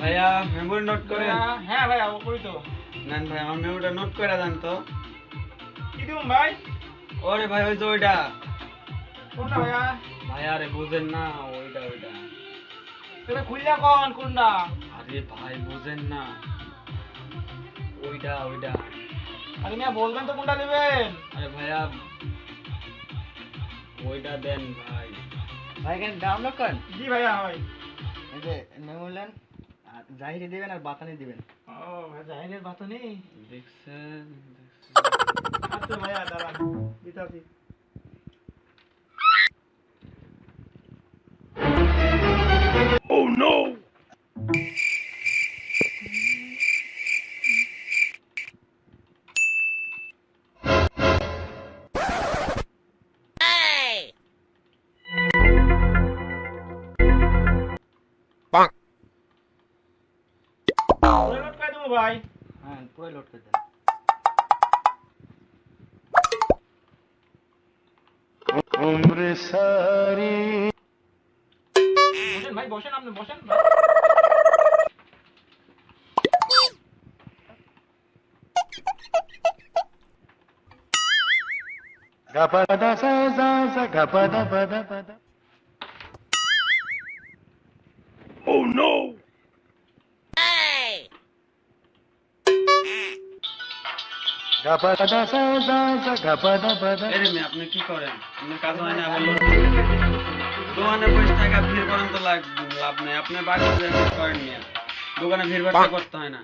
Memory note করে হ্যাঁ ভাইয়া ও করি তো। নেন ভাই আমার মেমোরিটা নোট করে দেন তো। কি ভাই? ওরে ভাই ওই যে ওইটা। কোনটা ভাইয়া? ভাই আরে বুঝেন না ওইটা ওইটা। সেটা খুললা কোন কোনটা? আরে ভাই বুঝেন না। ওইটা ওইটা। আরে মিয়া বলবেন তো কোনটা নেবেন? আরে ভাইয়া ওইটা দেন ভাই। ভাই এখানে ডাউনলোড করেন? জি ভাইয়া হয়। এই যে মেমোলেন জাহিরি দিবেন আর বাতানি দিবেন। ও জাহিরের বাতানি? দেখছেন দেখছেন। আচ্ছা ভাইয়া দাঁড়ান। দিতাছি ভাই। হ্যাঁ পুরো লোড করে দেন। বসেন ভাই বসেন আপনি বসেন। রে মেয়ে, আপনি কি করেন? আপনি কাজ হয় না দোকানে বসে থাকা ভিড় করেন তো লাভ নেই। আপনি বাড়িতে করেন মিয়া। দোকানে ভিড় ভাড় করতে হয় না।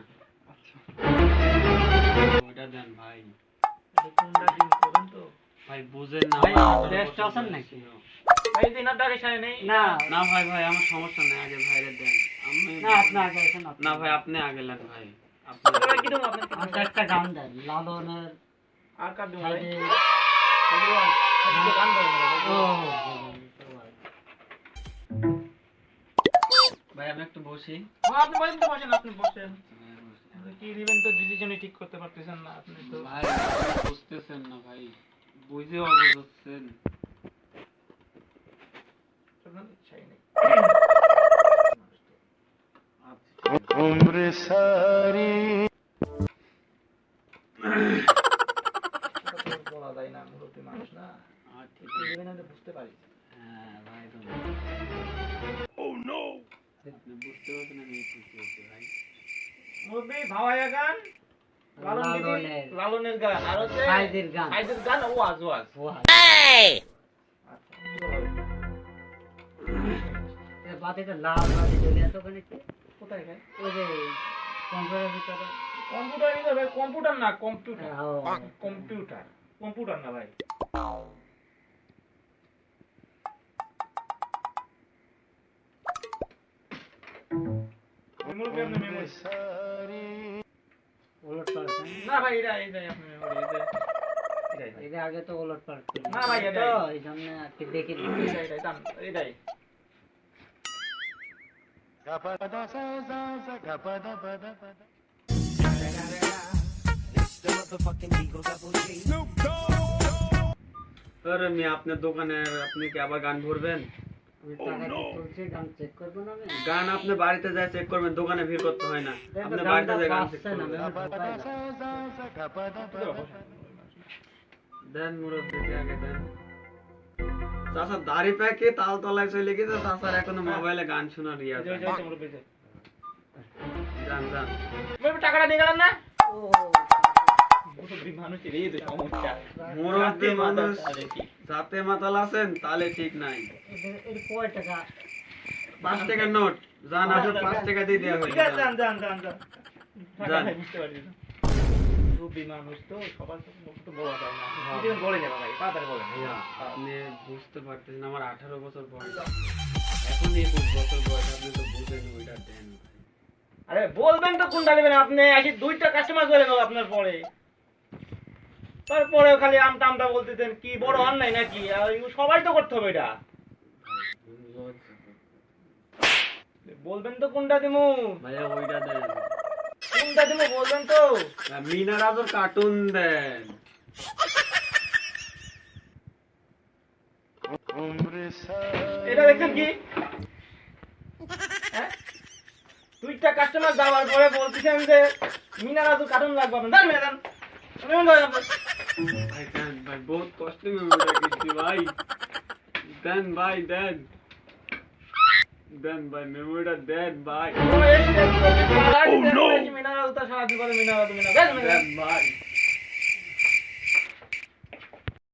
ওইটা দেন ভাই। এটা কোনটা দিন করুন তো ভাই বুঝেন না ভাই, আমার আঠারো rest বছর আছেন নাকি? ছিল। ভাই দিনার ডাকে সাই নেই? না। না ভাই ভাই আমার সমস্যা নেই আগে ভাইরে দেন। আমি না আপনি আগে আসেন না ভাই আপনি আগে নেন ভাই। একটা গান দেন লালনের আর কার দেবো ভাই? গান। আমি একটু বসি। আপনি বলেন তো বসেন আপনি বসেন। কি দিবেন তো ডিসিশনই ঠিক করতে পারতেছেন না আপনি তো ভাই বুঝতেছেন না ভাই বুঝেও বুঝছেন ইচ্ছাই নেই। আচ্ছা বলা যায় না মুরব্বী মানুষ না বুঝতে পারি লালনের। গান আর হচ্ছে গান ওয়াজ ওয়াজ বাতিটা লাল বাতি জ্বলে কি? কোথায় ভাই ওই যে কম্পিউটারের ভিতরে। কম্পিউটার নিতে ভাই কম্পিউটার না কম্পিউটার। কম্পিউটার। কম্পিউটার না ভাই। মেমোরি আপনি মেমোরি ওলট পালট না ভাই এটা এটাই আপনি মেমোরি এটা এটাই আগে তো ওলট পালট না ভাই, এই জন্য আর কি দেখি এটাই এটাই দাম এটাই আরে মেয়ে আপনার দোকানে আপনি কি আবার গান ভরবেন আমি টাকা দিয়ে তুলছি গান চেক করব না আমি গান আপনি বাড়িতে যায় চেক করবেন দোকানে ভিড় করতে হয় না আপনি বাড়িতে যায় গান চেক করবেন দেন মুরব্বী আগে দেন চাষা দাড়ি প্যাকে তাল তলায় চলে গেছে চাষার এখনও মোবাইলে গান শোনার ইয়া যান মুরব্বি টাকাটা দিয়ে গেলেন না? যাতে মাতাল আছেন তাহলে ঠিক নাই। পাঁচ টাকার নোট। যান আপনার পাঁচ টাকা দিয়ে দেওয়া ঠিক আছে, হয়েছে মুরব্বি মানুষ তো সবার তো বলা যায় না। বলে যাবে ভাই তাড়াতাড়ি বলেন। আপনি বুঝতে পারতেছেন আমার আঠারো বছর বয়স। এখন একুশ বছর বয়স আপনি তো বুঝেন ওইটা দেন আরে বলবেন তো কোনটা নেবেন আপনি? আসি দুইটা কাস্টমার চলে গেল আপনার পরে। তারপরে খালি আমটা আমটা বলতেছেন কি বড় অন্যায় নাকি? সবাই তো করতে হবে এটা। বলবেন তো কোনটা দিমু? ভাইয়া ওইটা দেন। কোনটা দিমু বলবেন তো? মিনা রাজুর কার্টুন দেন। এটা দেখছেন কি? হ্যাঁ? দুইটা কাস্টমার যাওয়ার পরে বলতেছেন যে মিনা রাজু কার্টুন লাগবে আপনার। জান ম্যাডাম আমি আপনার। ভাই দেন ভাই বহুত কষ্ট ভাই। দেন ভাই দেন। দেন ভাই মেমোরিটা দেন ভাই। মিনা রাজু তার সারা জীবনে মিনা রাজু মিনা দেন দেন ভাই।